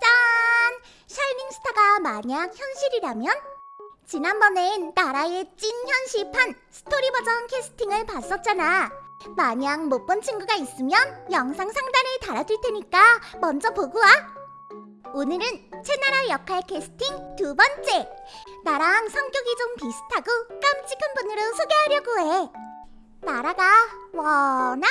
짠! 샤이닝스타가 만약 현실이라면? 지난번엔 나라의 찐 현실판 스토리 버전 캐스팅을 봤었잖아. 만약 못 본 친구가 있으면 영상 상단에 달아둘 테니까 먼저 보고 와. 오늘은 채나라 역할 캐스팅 두 번째. 나랑 성격이 좀 비슷하고 깜찍한 분으로 소개하려고 해. 나라가 워낙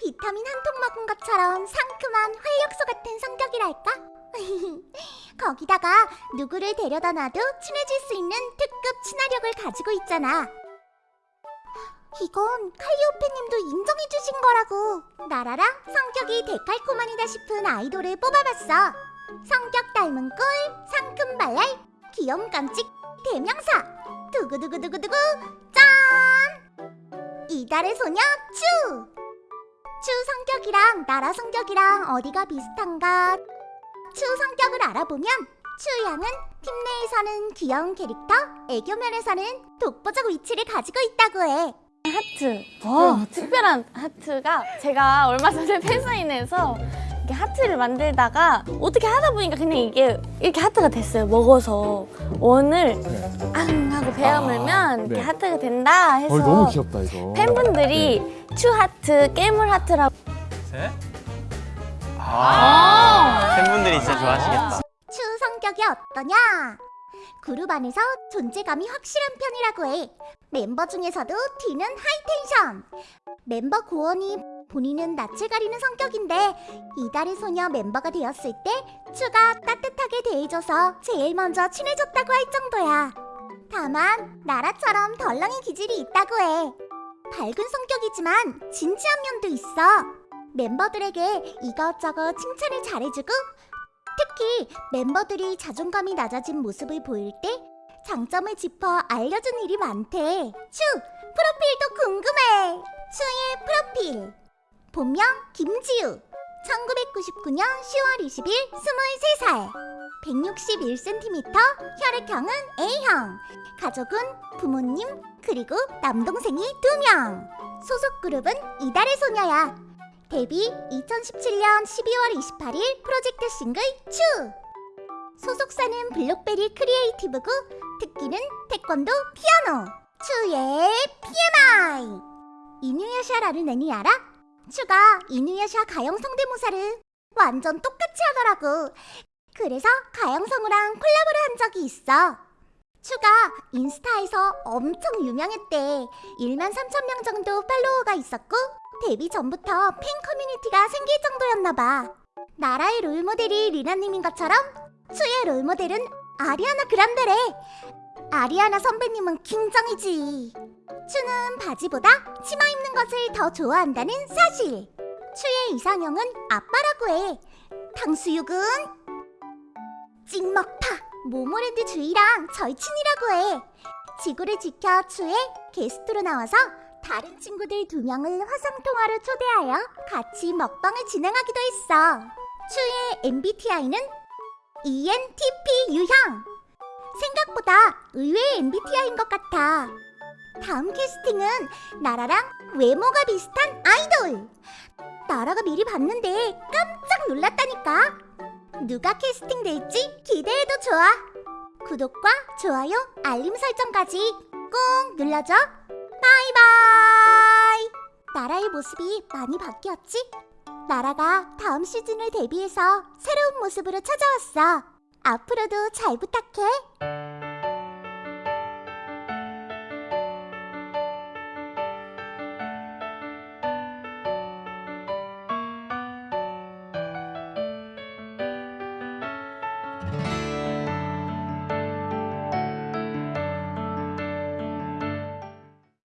비타민 한 통 먹은 것처럼 상큼한 활력소 같은 성격이랄까? 거기다가 누구를 데려다 놔도 친해질 수 있는 특급 친화력을 가지고 있잖아. 이건 칼리오페님도 인정해주신 거라고. 나라랑 성격이 데칼코마니다 싶은 아이돌을 뽑아봤어. 성격 닮은 꿀, 상큼 발랄, 귀염 깜찍, 대명사. 두구두구두구두구 짠! 이달의 소녀 추! 추 성격이랑 나라 성격이랑 어디가 비슷한가? 추 성격을 알아보면 추 양은 팀 내에서는 귀여운 캐릭터, 애교 면에서는 독보적 위치를 가지고 있다고 해. 하트. 와, 특별한 하트가 제가 얼마 전에 팬사인회에서 이렇게 하트를 만들다가 어떻게 하다 보니까 그냥 이게 이렇게 하트가 됐어요. 먹어서 원을 앙 하고 베어 물면 이렇게 네. 하트가 된다 해서 어, 너무 귀엽다 이거. 팬분들이 츄 하트, 깨물 하트라고 셋. 아, 팬분들이 진짜 좋아하시겠다. 츄 성격이 어떠냐? 그룹 안에서 존재감이 확실한 편이라고 해. 멤버 중에서도 튀는 high tension. 멤버 고원이 본인은 낯을 가리는 성격인데 이달의 소녀 멤버가 되었을 때 츄가 따뜻하게 대해줘서 제일 먼저 친해졌다고 할 정도야. 다만 나라처럼 덜렁이 기질이 있다고 해. 밝은 성격이지만 진지한 면도 있어. 멤버들에게 이것저것 칭찬을 잘해주고 특히 멤버들이 자존감이 낮아진 모습을 보일 때 장점을 짚어 알려준 일이 많대. 추! 프로필도 궁금해! 추의 프로필 본명 김지우 1999년 10월 20일 23살 161cm 혈액형은 A형 가족은 부모님 그리고 남동생이 2명 소속 그룹은 이달의 소녀야 데뷔 2017년 12월 28일 프로젝트 싱글 츄! 소속사는 블록베리 크리에이티브고 특기는 태권도 피아노! 츄의 TMI 이누야샤라는 애니 알아? 츄가 이누야샤 가영 성대모사를 완전 똑같이 하더라고. 그래서 가영성우랑 콜라보를 한 적이 있어. 추가 인스타에서 엄청 유명했대. 1만 3천 명 정도 팔로워가 있었고 데뷔 전부터 팬 커뮤니티가 생길 정도였나봐. 나라의 롤모델이 리나님인 것처럼 수의 롤모델은 아리아나 그란데래. 아리아나 선배님은 킹정이지. 추는 바지보다 치마 입는 것을 더 좋아한다는 사실. 추의 이상형은 아빠라고 해. 탕수육은 찍먹파 모모랜드 주희랑 절친이라고 해. 지구를 지켜 추의 게스트로 나와서 다른 친구들 두 명을 화상통화로 초대하여 같이 먹방을 진행하기도 했어. 추의 MBTI는 ENTP 유형. 생각보다 의외의 MBTI인 것 같아. 다음 캐스팅은 나라랑 외모가 비슷한 아이돌. 나라가 미리 봤는데 깜짝 놀랐다니까. 누가 캐스팅될지 기대해도 좋아. 구독과 좋아요, 알림 설정까지 꼭 눌러줘. 바이바이! 나라의 모습이 많이 바뀌었지? 나라가 다음 시즌을 대비해서 새로운 모습으로 찾아왔어. 앞으로도 잘 부탁해.